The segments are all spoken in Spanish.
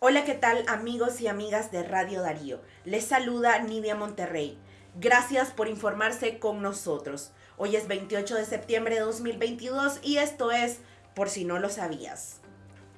Hola, ¿qué tal amigos y amigas de Radio Darío? Les saluda Nidia Monterrey. Gracias por informarse con nosotros. Hoy es 28 de septiembre de 2022 y esto es Por si no lo sabías.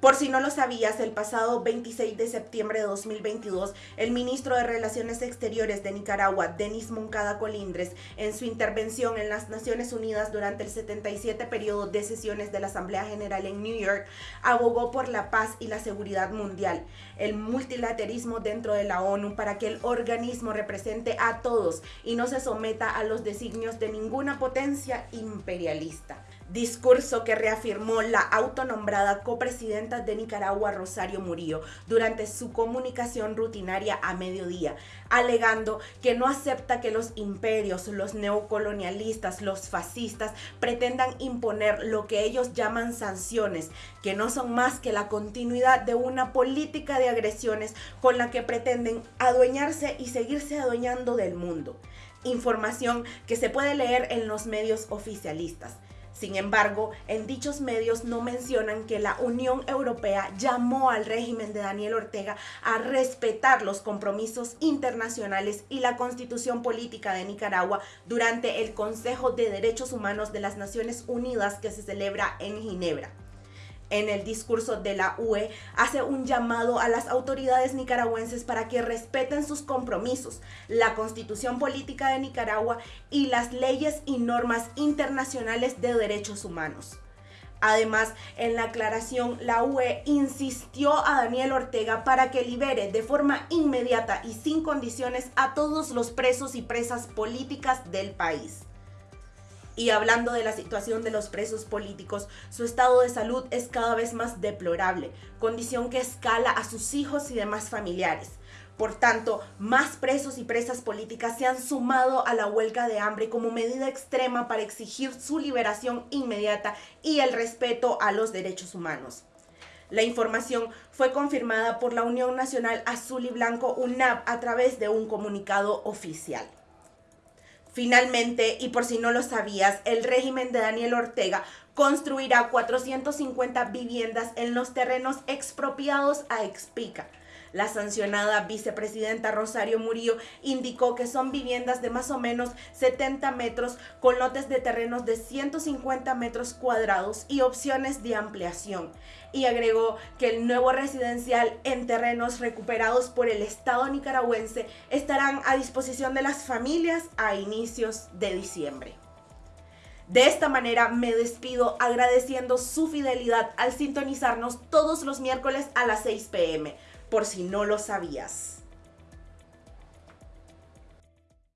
Por si no lo sabías, el pasado 26 de septiembre de 2022, el ministro de Relaciones Exteriores de Nicaragua, Denis Moncada Colindres, en su intervención en las Naciones Unidas durante el 77 periodo de sesiones de la Asamblea General en New York, abogó por la paz y la seguridad mundial, el multilaterismo dentro de la ONU para que el organismo represente a todos y no se someta a los designios de ninguna potencia imperialista discurso que reafirmó la autonombrada copresidenta de Nicaragua, Rosario Murillo, durante su comunicación rutinaria a mediodía, alegando que no acepta que los imperios, los neocolonialistas, los fascistas pretendan imponer lo que ellos llaman sanciones, que no son más que la continuidad de una política de agresiones con la que pretenden adueñarse y seguirse adueñando del mundo. Información que se puede leer en los medios oficialistas. Sin embargo, en dichos medios no mencionan que la Unión Europea llamó al régimen de Daniel Ortega a respetar los compromisos internacionales y la constitución política de Nicaragua durante el Consejo de Derechos Humanos de las Naciones Unidas que se celebra en Ginebra en el discurso de la UE hace un llamado a las autoridades nicaragüenses para que respeten sus compromisos, la constitución política de Nicaragua y las leyes y normas internacionales de derechos humanos. Además, en la aclaración, la UE insistió a Daniel Ortega para que libere de forma inmediata y sin condiciones a todos los presos y presas políticas del país. Y hablando de la situación de los presos políticos, su estado de salud es cada vez más deplorable, condición que escala a sus hijos y demás familiares. Por tanto, más presos y presas políticas se han sumado a la huelga de hambre como medida extrema para exigir su liberación inmediata y el respeto a los derechos humanos. La información fue confirmada por la Unión Nacional Azul y Blanco UNAP a través de un comunicado oficial. Finalmente, y por si no lo sabías, el régimen de Daniel Ortega construirá 450 viviendas en los terrenos expropiados a Expica la sancionada vicepresidenta Rosario Murillo indicó que son viviendas de más o menos 70 metros con lotes de terrenos de 150 metros cuadrados y opciones de ampliación. Y agregó que el nuevo residencial en terrenos recuperados por el Estado nicaragüense estarán a disposición de las familias a inicios de diciembre. De esta manera me despido agradeciendo su fidelidad al sintonizarnos todos los miércoles a las 6 pm por si no lo sabías.